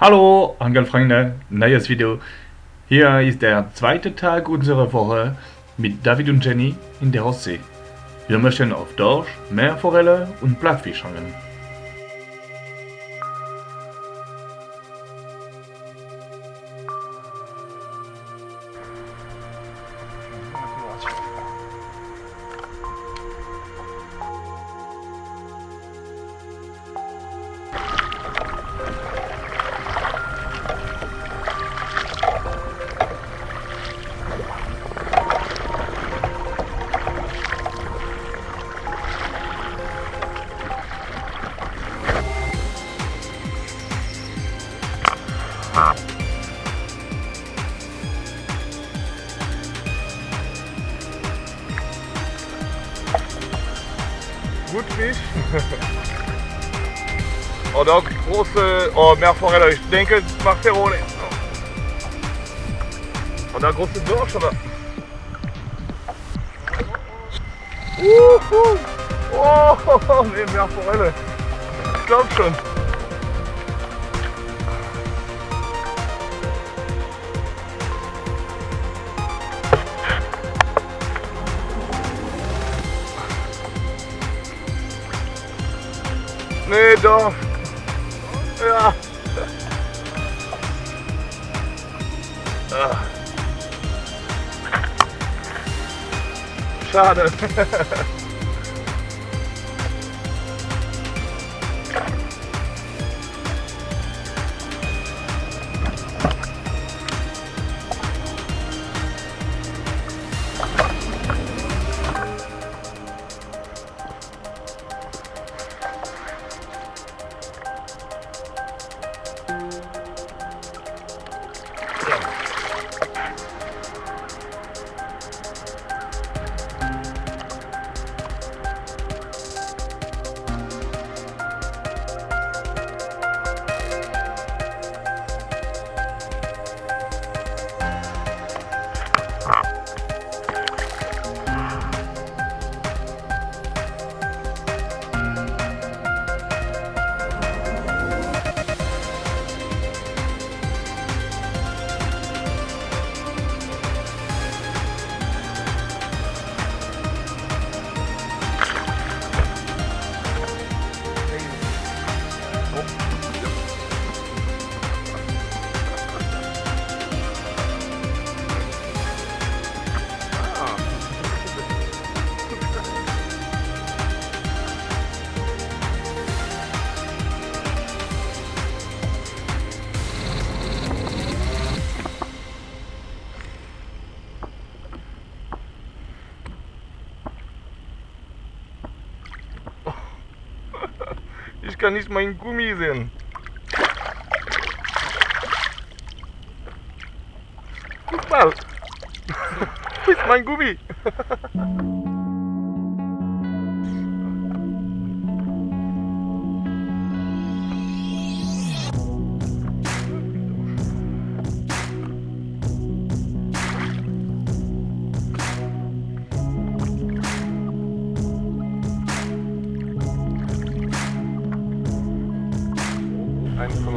Hallo Angelfreunde, neues Video. Hier ist der zweite Tag unserer Woche mit David und Jenny in der Ostsee. Wir möchten auf Dorsch, Meerforelle und Plattfisch angeln. Fisch. Oder große oh, Meerforelle, ich denke, ohne. Oder große Dorsch, oder? Uhu. Oh, nee, Meerforelle. Ich glaub schon. Nee, doch. Ja. Ah. Schade. Ich kann nicht meinen Gummi sehen. Guck mal. Wo ist mein Gummi?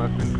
weapon.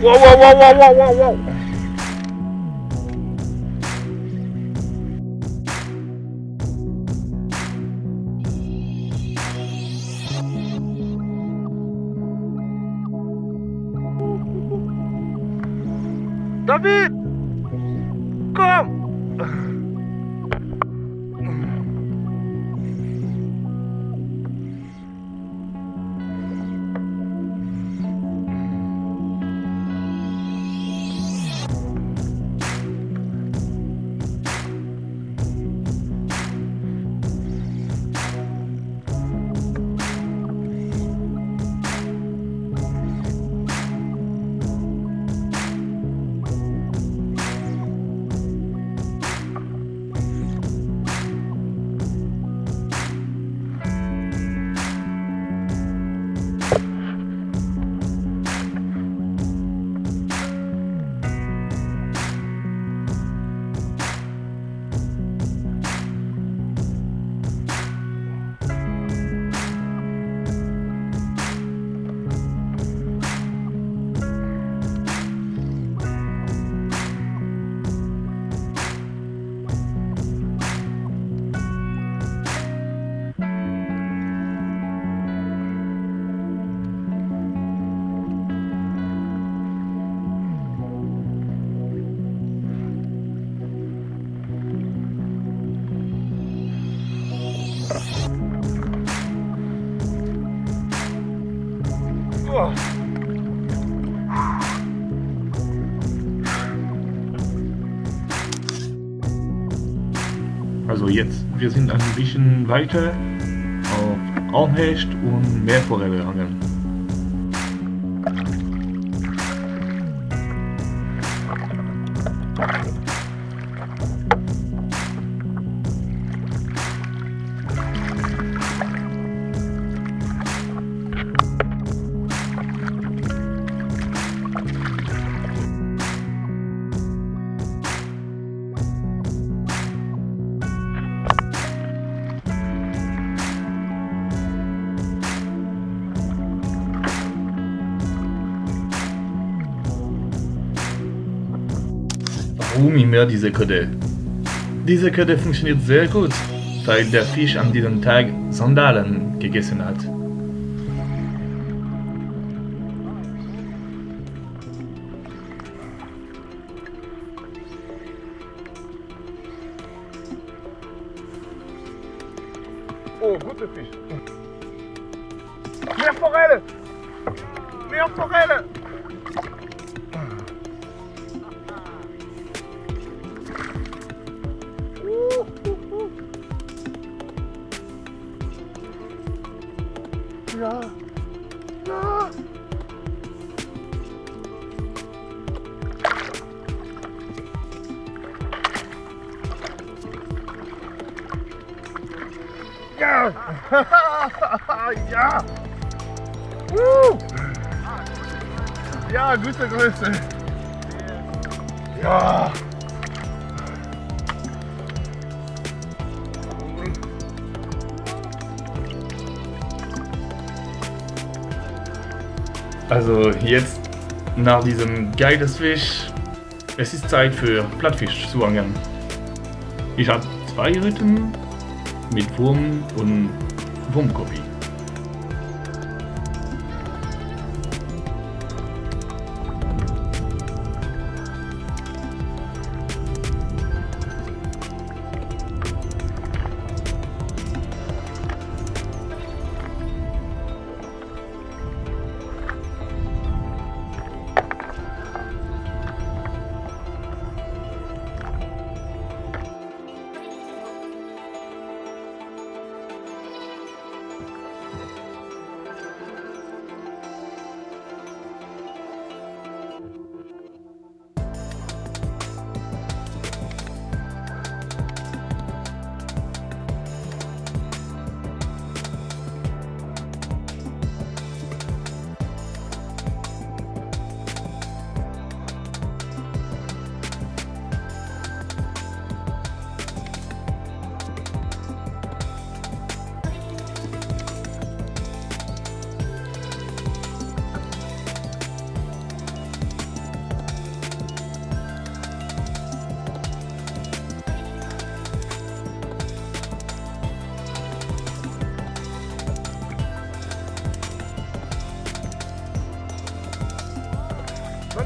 Wow, wow, wow, wow, wow, wow, wow. David! Also jetzt, wir sind ein bisschen weiter auf Armhecht und Meerforelle angeln. Warum immer diese Köder? Diese Köder funktioniert sehr gut, weil der Fisch an diesem Tag Sandalen gegessen hat. Oh, gute Fisch. Mehr Forelle! Mehr Forelle! Ja! Uh! Ja, gute Größe! Ja! Also jetzt nach diesem geiles Fisch, es ist Zeit für Plattfisch zu angeln. Ich habe zwei Rücken mit Wurm und Wurmkopie.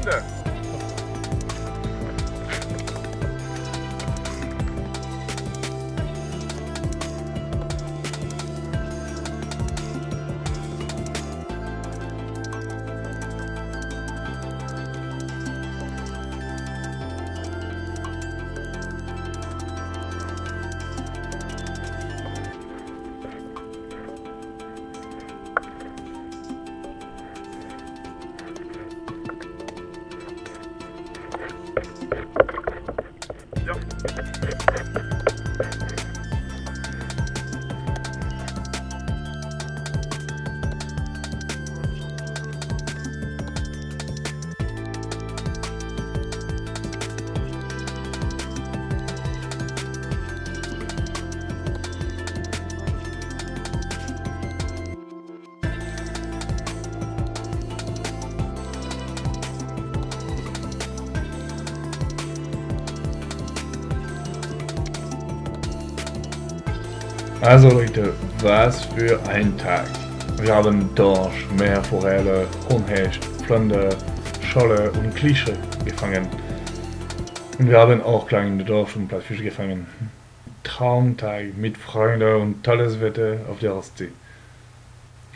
Ende. Also Leute, was für ein Tag. Wir haben Dorsch, Meerforelle, Hornhecht, Flunder, Scholle und Klische gefangen. Und wir haben auch kleine Dorsch und Plattfische gefangen. Traumtag mit Freunden und tolles Wetter auf der Ostsee.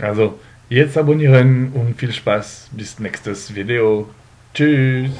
Also, jetzt abonnieren und viel Spaß bis nächstes Video. Tschüss!